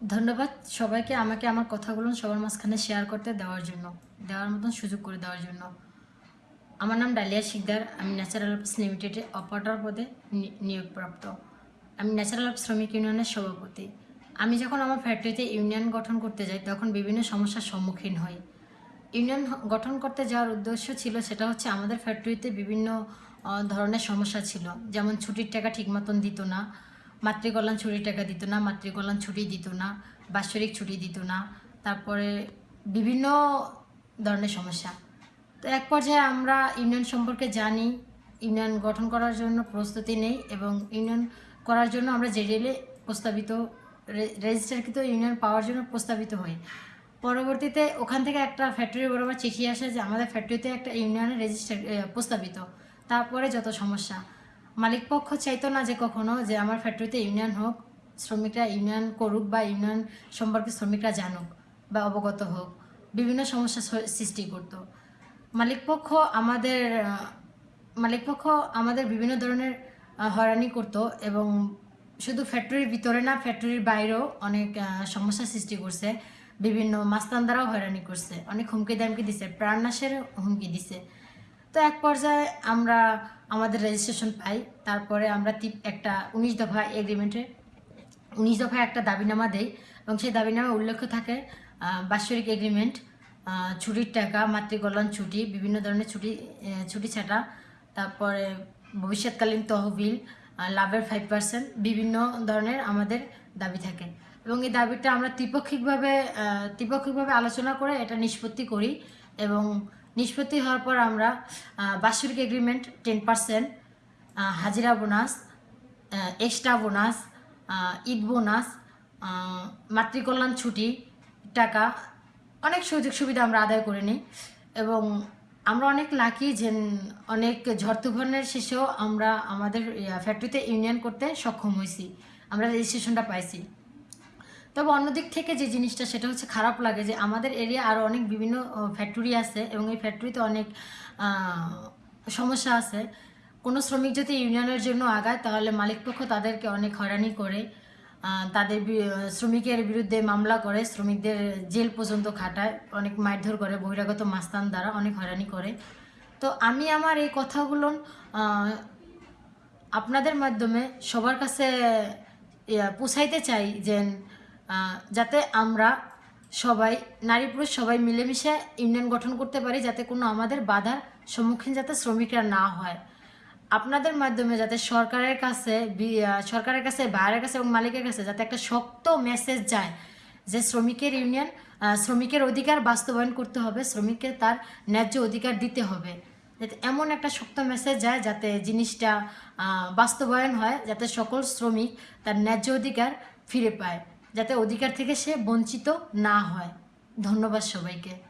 ধন্যবাদ সবাইকে আমাকে আমার কথাগুলো সবার মাঝখানে শেয়ার করতে দেওয়ার জন্য, দেওয়ার মতন সুযোগ করে দেওয়ার জন্য। আমার নাম ডালিয়া শিকদার, আমি ন্যাচারাল অফিস লিমিটেডে অপারেটর পদে নিয়োগপ্রাপ্ত। আমি ন্যাচারাল অফ শ্রমিক ইউনিয়নের সভাপতি। আমি যখন আমার ফ্যাক্টরিতে ইউনিয়ন গঠন করতে যাই, তখন বিভিন্ন সমস্যার সম্মুখীন হই। ইউনিয়ন গঠন করতে যাওয়ার উদ্দেশ্য ছিল, সেটা হচ্ছে আমাদের ফ্যাক্টরিতে বিভিন্ন ধরনের সমস্যা ছিল। যেমন ছুটির টাকা ঠিক মতন দিত না মাতৃকল্যাণ ছুটির টাকা দিত না, মাতৃকল্যাণ ছুটি দিত না, বাৎসরিক ছুটি দিত না, তারপরে বিভিন্ন ধরনের সমস্যা। তো এক পর্যায়ে আমরা ইউনিয়ন সম্পর্কে জানি, ইউনিয়ন গঠন করার জন্য প্রস্তুতি নেই এবং ইউনিয়ন করার জন্য আমরা জেডিএলে প্রস্তাবিত রেজিস্টারকৃত ইউনিয়ন পাওয়ার জন্য প্রস্তাবিত হই। পরবর্তীতে ওখান থেকে একটা ফ্যাক্টরি বরাবর চিঠি আসে যে আমাদের ফ্যাক্টরিতে একটা ইউনিয়নের রেজিস্টার প্রস্তাবিত। তারপরে যত সমস্যা মালিক পক্ষ চাইতো না যে কখনো যে আমার ফ্যাক্টরিতে ইউনিয়ন হোক, শ্রমিকরা ইউনিয়ন করুক বা ইউনিয়ন সম্পর্কে শ্রমিকরা জানুক বা অবগত হোক, বিভিন্ন সমস্যা সৃষ্টি করতো। মালিকপক্ষ আমাদের মালিকপক্ষ আমাদের বিভিন্ন ধরনের হয়রানি করতো এবং শুধু ফ্যাক্টরির ভিতরে না ফ্যাক্টরির বাইরেও অনেক সমস্যা সৃষ্টি করছে। বিভিন্ন মাস্তানদারাও হয়রানি করছে। অনেক হুমকি দামকি দিছে। প্রাণনাশের হুমকি দিছে। তো এক পর্যায়ে আমরা আমাদের রেজিস্ট্রেশন পাই। তারপরে আমরা একটা উনিশ দফা এগ্রিমেন্টে উনিশ দফায় একটা দাবিনামা দেই এবং সেই দাবিনামা উল্লেখ থাকে বাৎসরিক এগ্রিমেন্ট ছুটির টাকা, মাতৃকল্যাণ ছুটি, বিভিন্ন ধরনের ছুটি ছুটি ছাটা, তারপরে ভবিষ্যৎকালীন তহবিল লাভের ফাইভ পার্সেন্ট বিভিন্ন ধরনের আমাদের দাবি থাকে। এবং এই দাবিটা আমরা ত্রিপক্ষিকভাবে ত্রিপক্ষিকভাবে আলোচনা করে এটা নিষ্পত্তি করি এবং নিষ্পত্তি হওয়ার পর আমরা বাৎসরিক এগ্রিমেন্ট টেন পার্সেন্ট হাজিরা bonus extra bonus Eid bonus মাতৃকল্যাণ ছুটি, টাকা, অনেক সুযোগ সুবিধা আমরা আদায় করে নিই এবং আমরা অনেক লাকি যে অনেক ঝড় তুফানের শেষেও আমরা আমাদের ফ্যাক্টরিতে ইউনিয়ন করতে সক্ষম হয়েছি আমরা রেজিস্ট্রেশনটা পাইছি। তবে অন্যদিক থেকে যে জিনিসটা, সেটা হচ্ছে খারাপ লাগে যে আমাদের এরিয়া আরও অনেক বিভিন্ন ফ্যাক্টরি আছে এবং এই ফ্যাক্টরিতে অনেক সমস্যা আছে। কোনো শ্রমিক যদি ইউনিয়নের জন্য আগায়, তাহলে মালিকপক্ষ তাদেরকে অনেক হয়রানি করে। তাদের শ্রমিকের বিরুদ্ধে মামলা করে, শ্রমিকদের জেল পর্যন্ত খাটায়, অনেক মারধর করে, বহিরাগত মাস্তান দ্বারা অনেক হয়রানি করে। তো আমি আমার এই কথাগুলো আপনাদের মাধ্যমে সবার কাছে পৌঁছাইতে চাই যে যাতে আমরা সবাই, নারী পুরুষ সবাই মিলেমিশে ইউনিয়ন গঠন করতে পারি, যাতে কোনো আমাদের বাধার সম্মুখীন যাতে শ্রমিকরা না হয়। আপনাদের মাধ্যমে যাতে সরকারের কাছে সরকারের কাছে, বাইরের কাছে এবং মালিকের কাছে যাতে একটা শক্ত মেসেজ যায় যে শ্রমিকের ইউনিয়ন শ্রমিকের অধিকার বাস্তবায়ন করতে হবে, শ্রমিককে তার ন্যায্য অধিকার দিতে হবে। যাতে এমন একটা শক্ত মেসেজ যায় যাতে জিনিসটা বাস্তবায়ন হয়, যাতে সকল শ্রমিক তার ন্যায্য অধিকার ফিরে পায়। যাতে অধিকার থেকে সে বঞ্চিত না হয়। ধন্যবাদ সবাইকে।